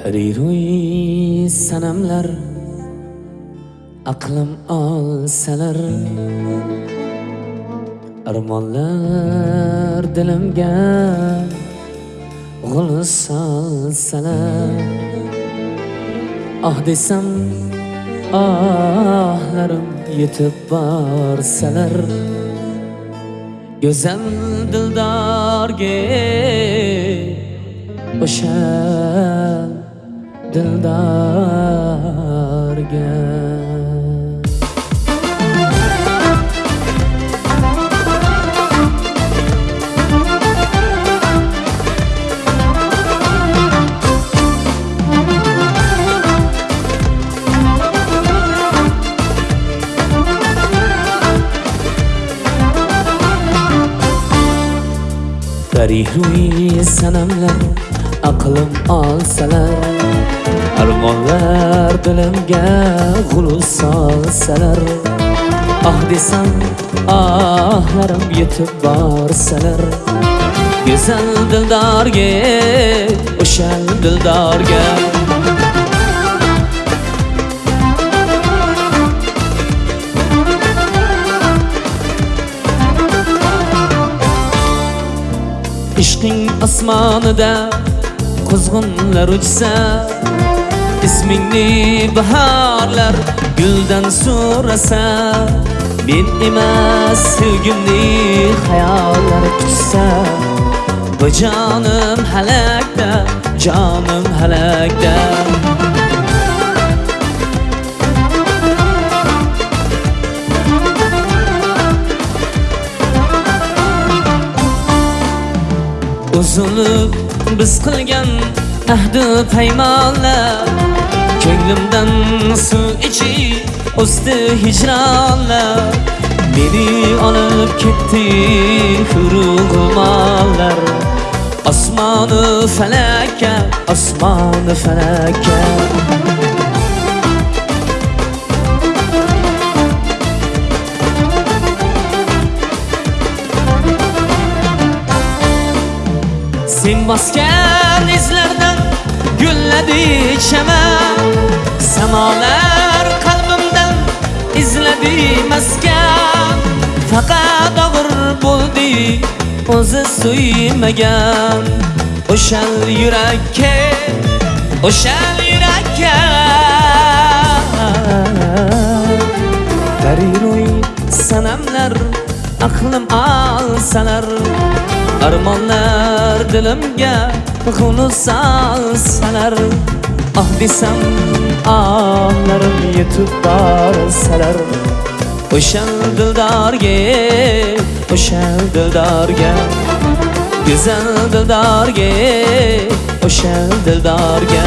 Pariro'y sanamlar aqlim olsalar. Armonlar dilimga g'ul solsalar. Ah desam ohlarim yetib borsalar. Go'zal dildorga o'sha dildarga Tarih ruhi sanamlar aqlim olsalar Armonlar dilimga g'ulus solsalar Ah desam ahlarim yetib borsalar. Go'zal dildorga o'sha dildorga ishqing osmonida quzg'unlar uchsa ismingni bahorlar guldan so'rasa men emas sevgimni xayollar kutsa bu jonim halakda jonim halakda uzunlik biz qilgan ahdi paymonlar ko'nglimdan suv ichib o'sdi hijronlar meni olib ketdi hurug'monlar osmoni falakka osmoni falakka Sen bosgan izlardan gulladi chaman Samolar qalbimdan izladi maskan. Faqat og'ir bo'ldi o'zi suymagan. O'shal yurakka o'shal yurakka. Gariroy sanamlar aqlim alsalar. Armonlar kelar dilimga xunusaz salar. Ah desam onlarim yetib borsalar o'shal dildorga o'shal dildorga go'zal dildorga o'shal dildorga